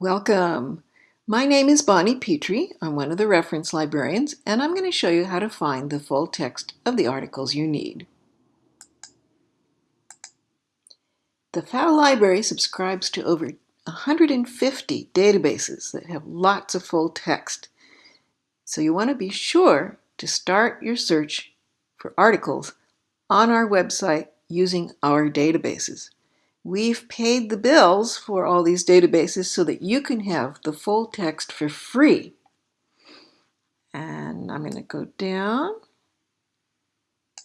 Welcome. My name is Bonnie Petrie. I'm one of the reference librarians, and I'm going to show you how to find the full text of the articles you need. The FAL Library subscribes to over 150 databases that have lots of full text. So you want to be sure to start your search for articles on our website using our databases. We've paid the bills for all these databases so that you can have the full text for free. And I'm going to go down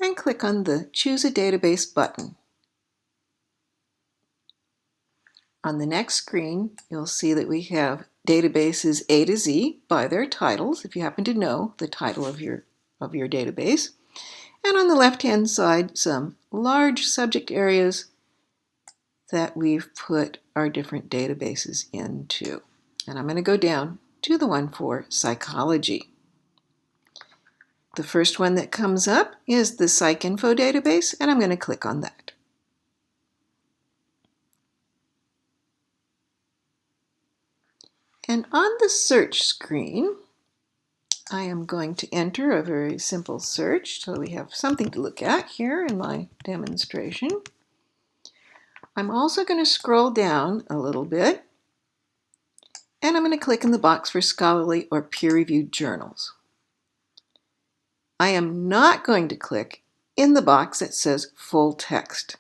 and click on the Choose a Database button. On the next screen, you'll see that we have databases A to Z by their titles, if you happen to know the title of your, of your database. And on the left-hand side, some large subject areas that we've put our different databases into. And I'm going to go down to the one for psychology. The first one that comes up is the PsycInfo database, and I'm going to click on that. And on the search screen, I am going to enter a very simple search so we have something to look at here in my demonstration. I'm also going to scroll down a little bit and I'm going to click in the box for scholarly or peer-reviewed journals. I am not going to click in the box that says full text.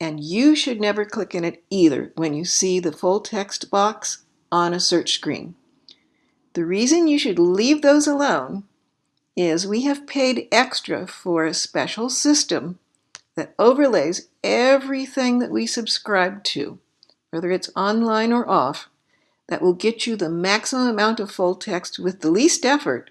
And you should never click in it either when you see the full text box on a search screen. The reason you should leave those alone is we have paid extra for a special system that overlays everything that we subscribe to, whether it's online or off, that will get you the maximum amount of full text with the least effort.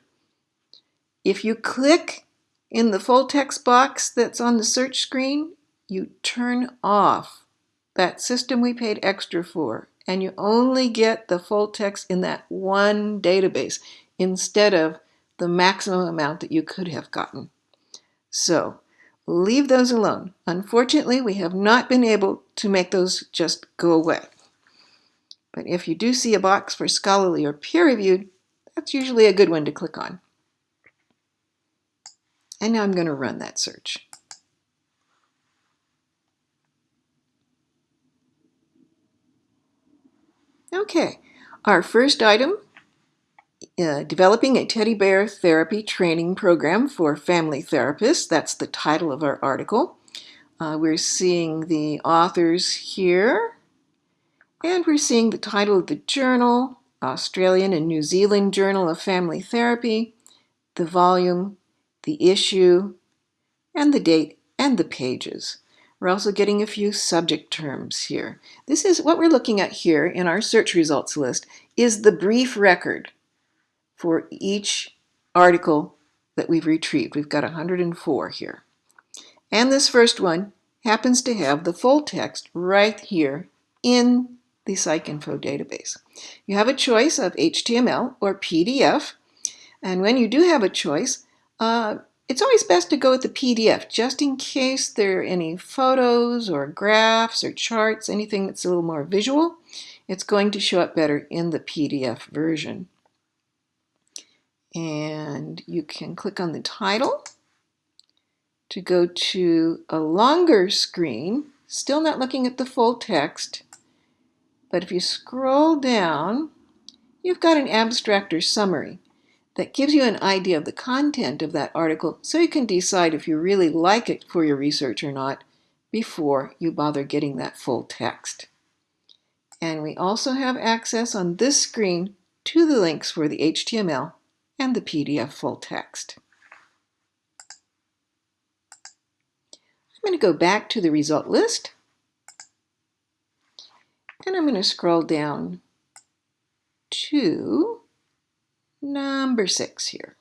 If you click in the full text box that's on the search screen, you turn off that system we paid extra for, and you only get the full text in that one database instead of the maximum amount that you could have gotten. So leave those alone. Unfortunately, we have not been able to make those just go away. But if you do see a box for scholarly or peer-reviewed, that's usually a good one to click on. And now I'm going to run that search. Okay, our first item uh, developing a teddy bear therapy training program for family therapists. That's the title of our article. Uh, we're seeing the authors here, and we're seeing the title of the journal, Australian and New Zealand Journal of Family Therapy, the volume, the issue, and the date and the pages. We're also getting a few subject terms here. This is what we're looking at here in our search results list is the brief record for each article that we've retrieved. We've got 104 here. And this first one happens to have the full text right here in the PsycInfo database. You have a choice of HTML or PDF. And when you do have a choice, uh, it's always best to go with the PDF, just in case there are any photos or graphs or charts, anything that's a little more visual. It's going to show up better in the PDF version. And you can click on the title to go to a longer screen, still not looking at the full text. But if you scroll down, you've got an abstract or summary that gives you an idea of the content of that article so you can decide if you really like it for your research or not before you bother getting that full text. And we also have access on this screen to the links for the HTML and the PDF full text. I'm going to go back to the result list and I'm going to scroll down to number six here.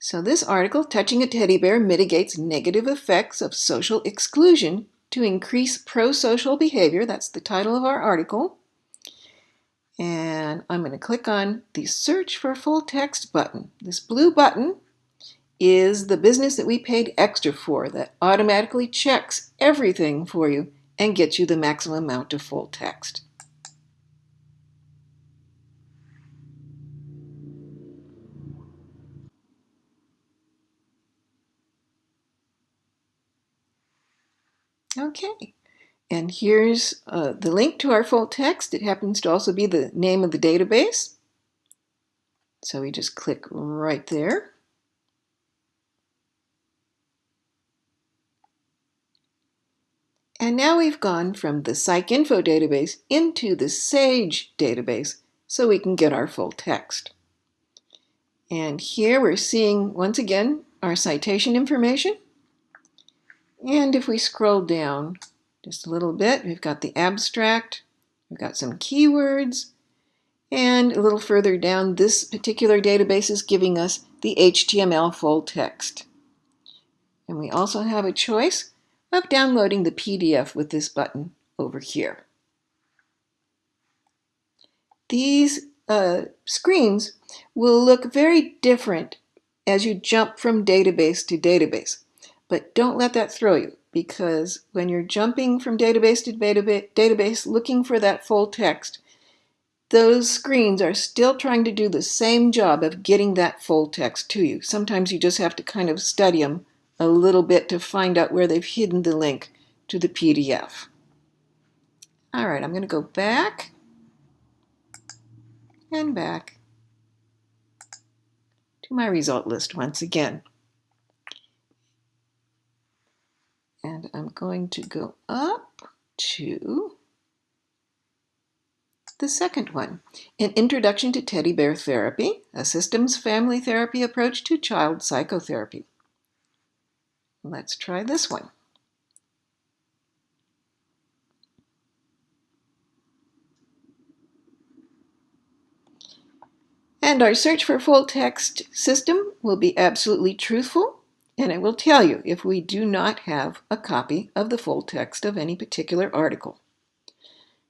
So this article, Touching a Teddy Bear Mitigates Negative Effects of Social Exclusion to Increase Pro-Social Behavior, that's the title of our article and I'm going to click on the search for full text button. This blue button is the business that we paid extra for that automatically checks everything for you and gets you the maximum amount of full text. Okay and here's uh, the link to our full text. It happens to also be the name of the database. So we just click right there. And now we've gone from the PsycInfo database into the SAGE database so we can get our full text. And here we're seeing, once again, our citation information. And if we scroll down just a little bit, we've got the abstract, we've got some keywords, and a little further down, this particular database is giving us the HTML full text. And we also have a choice of downloading the PDF with this button over here. These uh, screens will look very different as you jump from database to database. But don't let that throw you because when you're jumping from database to database looking for that full text, those screens are still trying to do the same job of getting that full text to you. Sometimes you just have to kind of study them a little bit to find out where they've hidden the link to the PDF. All right, I'm going to go back and back to my result list once again. And I'm going to go up to the second one, An Introduction to Teddy Bear Therapy, a systems family therapy approach to child psychotherapy. Let's try this one. And our search for full text system will be absolutely truthful, and it will tell you if we do not have a copy of the full text of any particular article.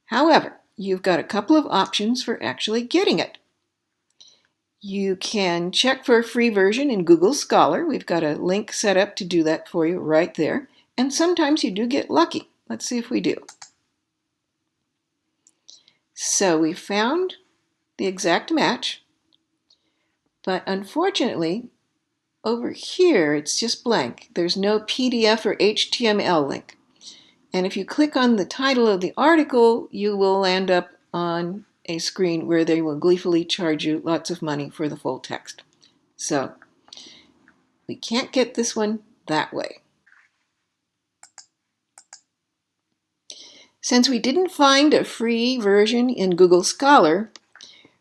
However, you've got a couple of options for actually getting it. You can check for a free version in Google Scholar. We've got a link set up to do that for you right there. And sometimes you do get lucky. Let's see if we do. So we found the exact match. But unfortunately, over here, it's just blank. There's no PDF or HTML link. And if you click on the title of the article, you will land up on a screen where they will gleefully charge you lots of money for the full text. So we can't get this one that way. Since we didn't find a free version in Google Scholar,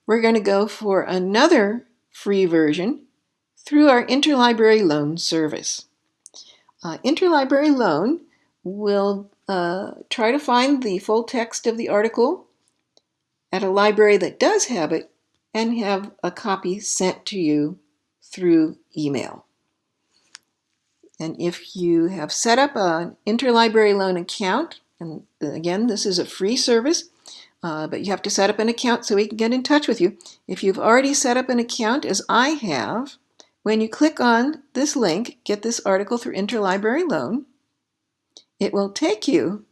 we're going to go for another free version through our Interlibrary Loan service. Uh, Interlibrary Loan will uh, try to find the full text of the article at a library that does have it and have a copy sent to you through email. And if you have set up an interlibrary loan account, and again, this is a free service, uh, but you have to set up an account so we can get in touch with you. If you've already set up an account, as I have, when you click on this link, get this article through interlibrary loan, it will take you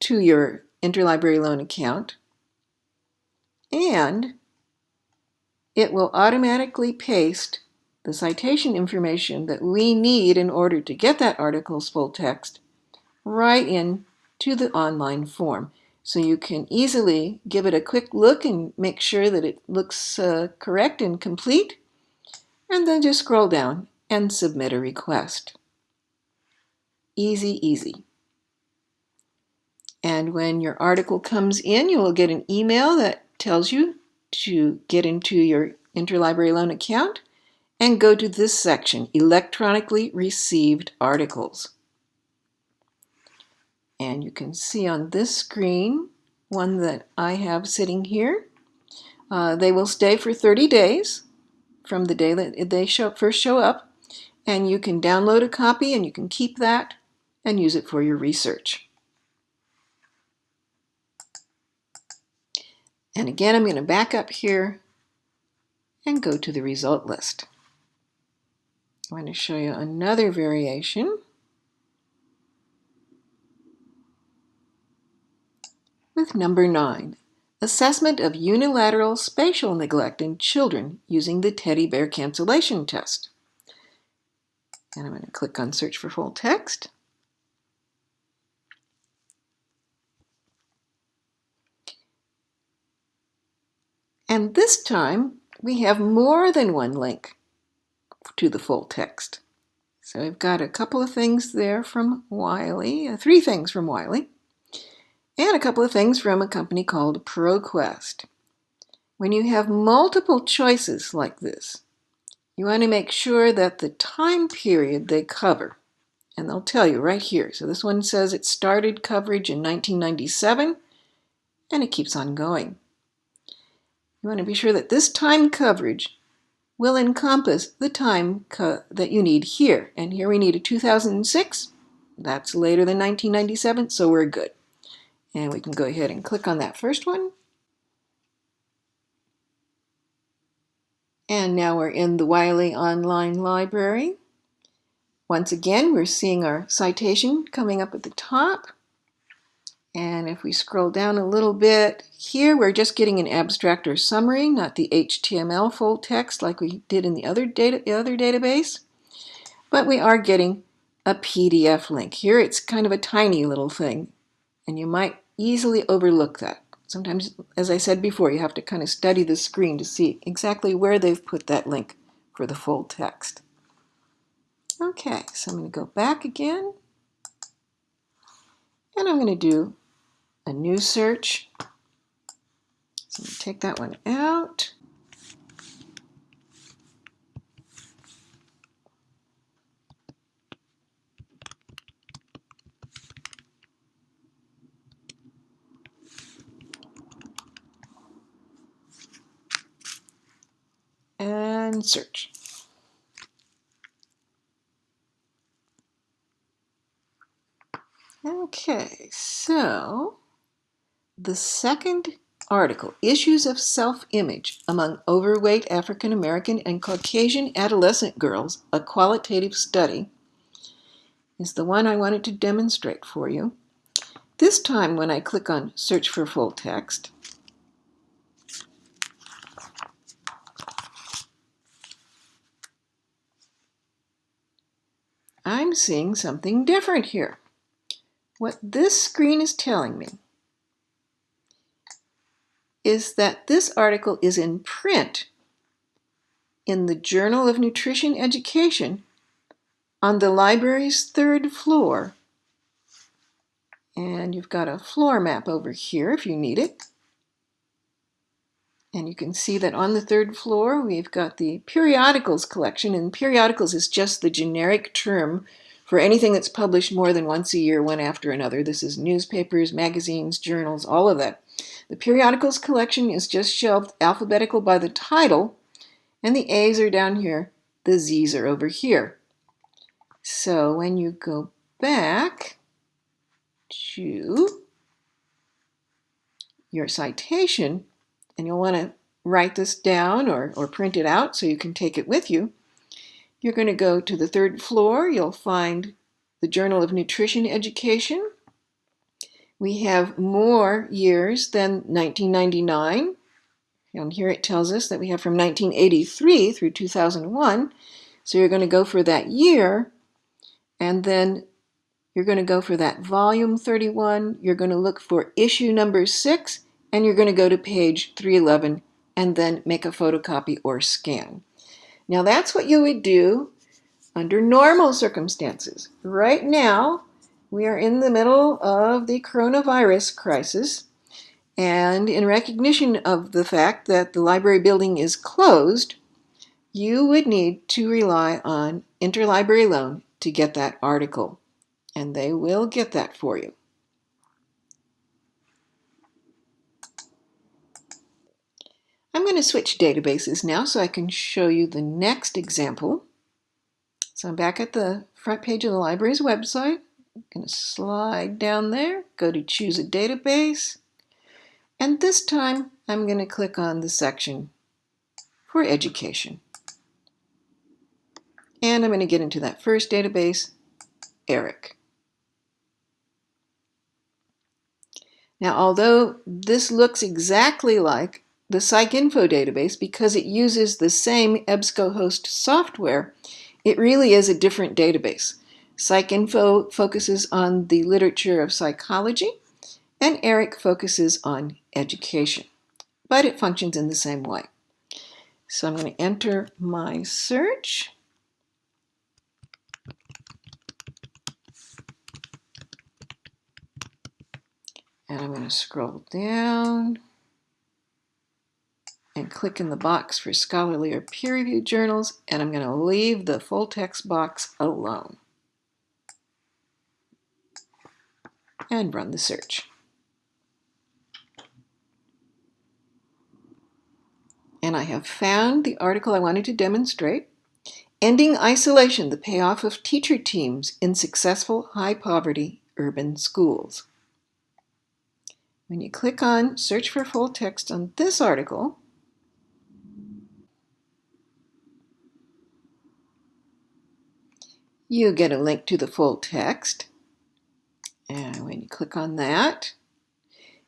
to your interlibrary loan account and it will automatically paste the citation information that we need in order to get that article's full text right in to the online form. So you can easily give it a quick look and make sure that it looks uh, correct and complete, and then just scroll down and submit a request. Easy, easy. And when your article comes in, you will get an email that tells you to get into your interlibrary loan account and go to this section, electronically received articles. And you can see on this screen, one that I have sitting here, uh, they will stay for 30 days from the day that they show, first show up. And you can download a copy and you can keep that and use it for your research. And again, I'm going to back up here and go to the result list. I'm going to show you another variation. With number 9, assessment of unilateral spatial neglect in children using the teddy bear cancellation test. And I'm going to click on search for full text. And this time we have more than one link to the full text. So we've got a couple of things there from Wiley, uh, three things from Wiley and a couple of things from a company called ProQuest. When you have multiple choices like this, you want to make sure that the time period they cover, and they'll tell you right here. So this one says it started coverage in 1997, and it keeps on going. You want to be sure that this time coverage will encompass the time that you need here. And here we need a 2006. That's later than 1997, so we're good. And we can go ahead and click on that first one. And now we're in the Wiley Online Library. Once again, we're seeing our citation coming up at the top. And if we scroll down a little bit, here we're just getting an abstract or summary, not the HTML full text like we did in the other, data, the other database. But we are getting a PDF link. Here it's kind of a tiny little thing, and you might easily overlook that. Sometimes, as I said before, you have to kind of study the screen to see exactly where they've put that link for the full text. Okay, so I'm going to go back again, and I'm going to do a new search. So take that one out. And search. Okay, so the second article, Issues of Self-Image Among Overweight African American and Caucasian Adolescent Girls, a Qualitative Study, is the one I wanted to demonstrate for you. This time when I click on Search for Full Text, I'm seeing something different here. What this screen is telling me is that this article is in print in the Journal of Nutrition Education on the library's third floor. And you've got a floor map over here if you need it. And you can see that on the third floor we've got the periodicals collection, and periodicals is just the generic term for anything that's published more than once a year, one after another. This is newspapers, magazines, journals, all of that. The periodicals collection is just shelved alphabetical by the title, and the A's are down here, the Z's are over here. So when you go back to your citation, and you'll want to write this down or, or print it out so you can take it with you, you're going to go to the third floor. You'll find the Journal of Nutrition Education, we have more years than 1999. And here it tells us that we have from 1983 through 2001. So you're going to go for that year, and then you're going to go for that volume 31. You're going to look for issue number 6, and you're going to go to page 311 and then make a photocopy or scan. Now that's what you would do under normal circumstances. Right now, we are in the middle of the coronavirus crisis. And in recognition of the fact that the library building is closed, you would need to rely on interlibrary loan to get that article. And they will get that for you. I'm going to switch databases now so I can show you the next example. So I'm back at the front page of the library's website. I'm going to slide down there, go to choose a database, and this time I'm going to click on the section for education. And I'm going to get into that first database, ERIC. Now, although this looks exactly like the PsycInfo database because it uses the same EBSCOhost software, it really is a different database. PsycInfo focuses on the literature of psychology, and ERIC focuses on education. but it functions in the same way. So I'm going to enter my search. And I'm going to scroll down click in the box for scholarly or peer-reviewed journals, and I'm going to leave the full text box alone. And run the search. And I have found the article I wanted to demonstrate, Ending Isolation, the Payoff of Teacher Teams in Successful High Poverty Urban Schools. When you click on Search for Full Text on this article, you get a link to the full text. And when you click on that,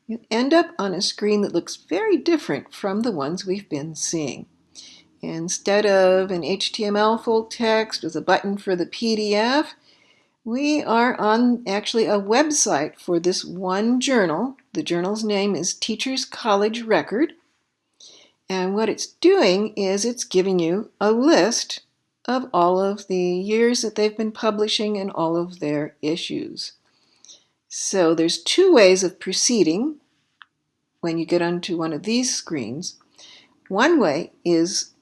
you end up on a screen that looks very different from the ones we've been seeing. Instead of an HTML full text with a button for the PDF, we are on actually a website for this one journal. The journal's name is Teachers College Record. And what it's doing is it's giving you a list of all of the years that they've been publishing and all of their issues. So there's two ways of proceeding when you get onto one of these screens. One way is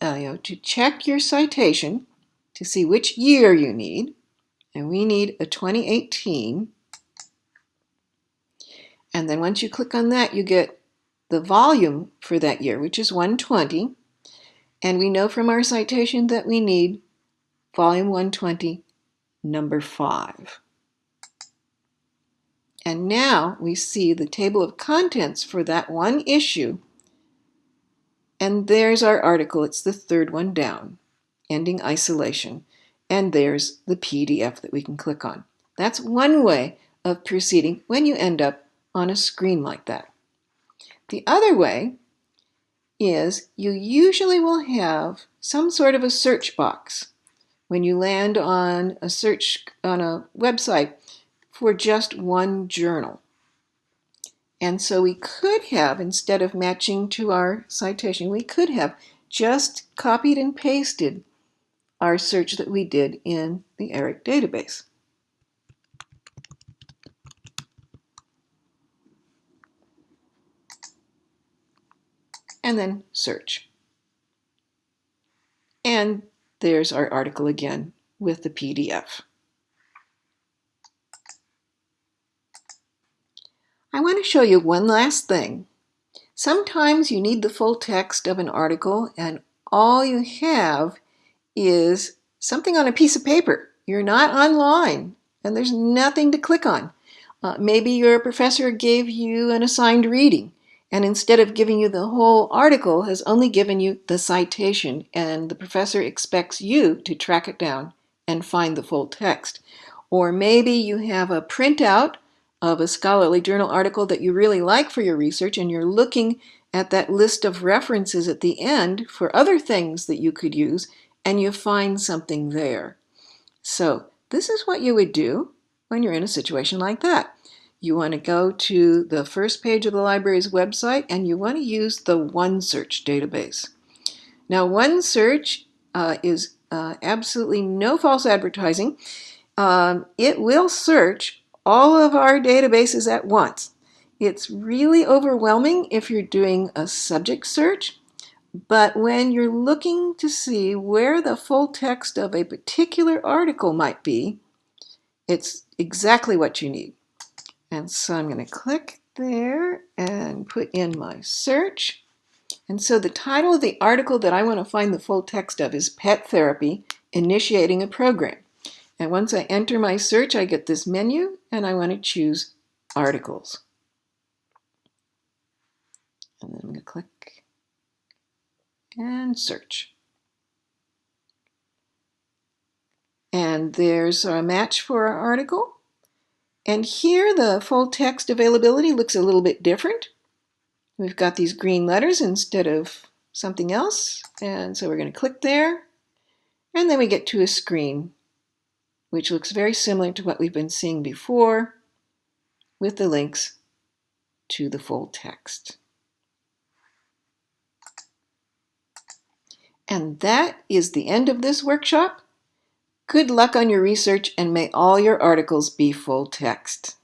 uh, you know, to check your citation to see which year you need and we need a 2018. And then once you click on that, you get the volume for that year, which is 120. And we know from our citation that we need volume 120, number 5. And now we see the table of contents for that one issue. And there's our article. It's the third one down, Ending Isolation and there's the PDF that we can click on. That's one way of proceeding when you end up on a screen like that. The other way is you usually will have some sort of a search box when you land on a search on a website for just one journal. And so we could have, instead of matching to our citation, we could have just copied and pasted our search that we did in the ERIC database. And then search. And there's our article again with the PDF. I want to show you one last thing. Sometimes you need the full text of an article and all you have is something on a piece of paper. You're not online and there's nothing to click on. Uh, maybe your professor gave you an assigned reading and instead of giving you the whole article has only given you the citation and the professor expects you to track it down and find the full text. Or maybe you have a printout of a scholarly journal article that you really like for your research and you're looking at that list of references at the end for other things that you could use and you find something there. So this is what you would do when you're in a situation like that. You want to go to the first page of the library's website and you want to use the OneSearch database. Now OneSearch uh, is uh, absolutely no false advertising. Um, it will search all of our databases at once. It's really overwhelming if you're doing a subject search but when you're looking to see where the full text of a particular article might be, it's exactly what you need. And so I'm going to click there and put in my search. And so the title of the article that I want to find the full text of is Pet Therapy, Initiating a Program. And once I enter my search, I get this menu and I want to choose Articles. And then I'm going to click and search. And there's a match for our article. And here the full text availability looks a little bit different. We've got these green letters instead of something else. And so we're going to click there. And then we get to a screen, which looks very similar to what we've been seeing before with the links to the full text. And that is the end of this workshop. Good luck on your research and may all your articles be full text.